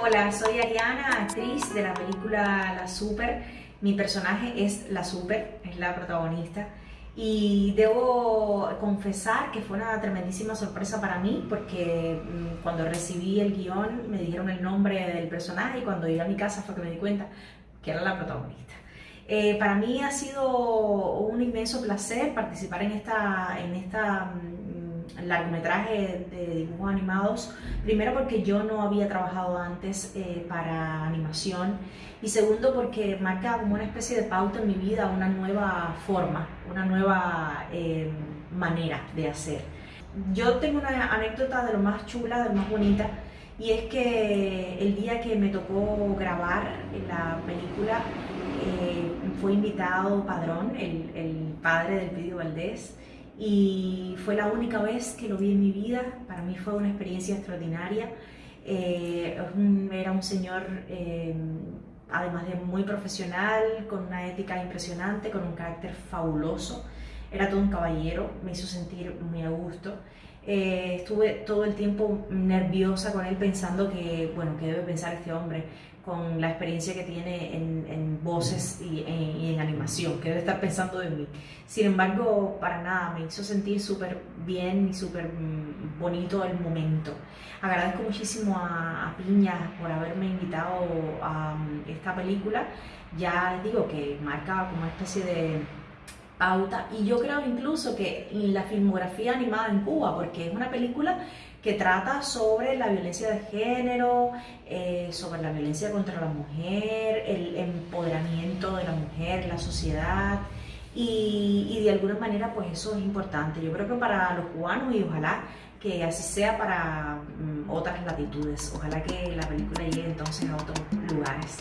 Hola, soy Ariana, actriz de la película La Super. Mi personaje es La Super, es la protagonista. Y debo confesar que fue una tremendísima sorpresa para mí porque mm, cuando recibí el guion me dijeron el nombre del personaje y cuando llegué a mi casa fue que me di cuenta que era la protagonista. Eh, para mí ha sido un inmenso placer participar en esta, en esta mm, largometraje de dibujos animados, primero porque yo no había trabajado antes eh, para animación y segundo porque marca como una especie de pauta en mi vida, una nueva forma, una nueva eh, manera de hacer. Yo tengo una anécdota de lo más chula, de lo más bonita, y es que el día que me tocó grabar la película, eh, fue invitado Padrón, el, padre del Pidio Valdés, y fue la única vez que lo vi en mi vida. Para mí fue una experiencia extraordinaria. Eh, era un señor, eh, además de muy profesional, con una ética impresionante, con un carácter fabuloso. Era todo un caballero, me hizo sentir muy a gusto. estuve todo el tiempo nerviosa con él pensando que, bueno, ¿qué debe pensar este hombre? con la experiencia que tiene en, voces y en, animación, que debe estar pensando de mí. Sin embargo, para nada, me hizo sentir súper bien y súper mm, bonito el momento. Agradezco muchísimo a, Piña por haberme invitado a mm, esta película. Ya les digo que marca como una especie de pauta y yo creo incluso que la filmografía animada en Cuba, porque es una película que trata sobre la violencia de género, eh, sobre la violencia contra la mujer, el empoderamiento de la mujer, sociedad. Y, de alguna manera pues eso es importante. Yo creo que para los cubanos y ojalá que así sea para mm, otras latitudes. Ojalá que la película llegue entonces a otros lugares.